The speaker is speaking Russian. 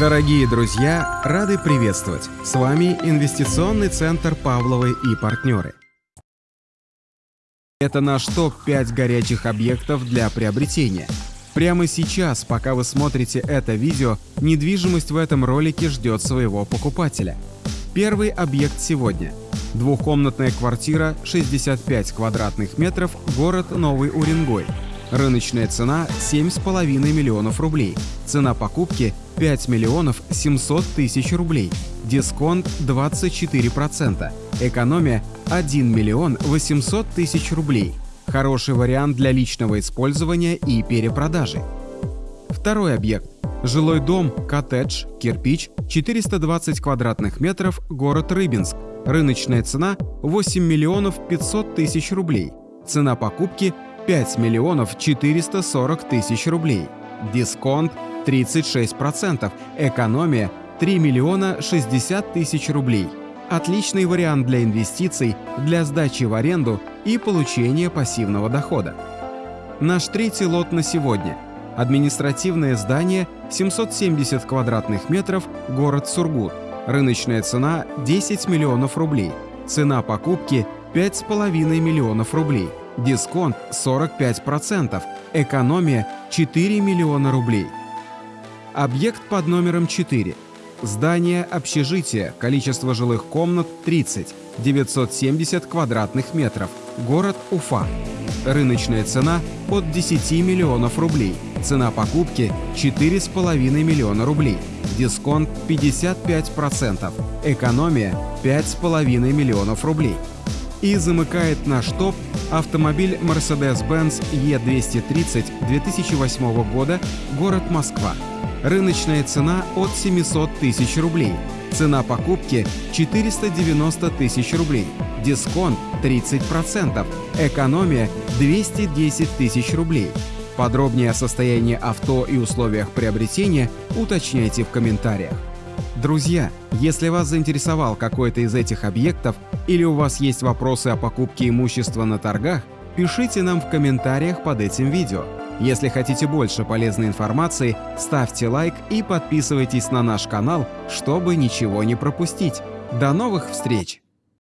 Дорогие друзья, рады приветствовать! С вами Инвестиционный центр Павловы и партнеры. Это наш топ-5 горячих объектов для приобретения. Прямо сейчас, пока вы смотрите это видео, недвижимость в этом ролике ждет своего покупателя. Первый объект сегодня. Двухкомнатная квартира, 65 квадратных метров, город Новый Уренгой. Рыночная цена 7,5 миллионов рублей. Цена покупки 5 миллионов 700 тысяч рублей. Дисконт 24%. Экономия 1 миллион 800 тысяч рублей. Хороший вариант для личного использования и перепродажи. Второй объект. Жилой дом, коттедж, кирпич, 420 квадратных метров, город Рыбинск. Рыночная цена 8 миллионов 500 тысяч рублей. Цена покупки 5 миллионов 440 тысяч рублей. Дисконт 36%, экономия 3 миллиона 60 тысяч рублей. Отличный вариант для инвестиций, для сдачи в аренду и получения пассивного дохода. Наш третий лот на сегодня. Административное здание 770 квадратных метров, город Сургут. Рыночная цена 10 миллионов рублей. Цена покупки 5,5 миллионов рублей. Дисконт 45%. Экономия 4 миллиона рублей. Объект под номером 4. Здание общежития, количество жилых комнат 30, 970 квадратных метров, город Уфа. Рыночная цена от 10 миллионов рублей. Цена покупки 4,5 миллиона рублей. Дисконт 55%. Экономия 5,5 миллионов рублей. И замыкает наш топ автомобиль Mercedes-Benz E230 2008 года, город Москва. Рыночная цена от 700 тысяч рублей. Цена покупки 490 тысяч рублей. Дисконт 30%. Экономия 210 тысяч рублей. Подробнее о состоянии авто и условиях приобретения уточняйте в комментариях. Друзья, если вас заинтересовал какой-то из этих объектов или у вас есть вопросы о покупке имущества на торгах, пишите нам в комментариях под этим видео. Если хотите больше полезной информации, ставьте лайк и подписывайтесь на наш канал, чтобы ничего не пропустить. До новых встреч!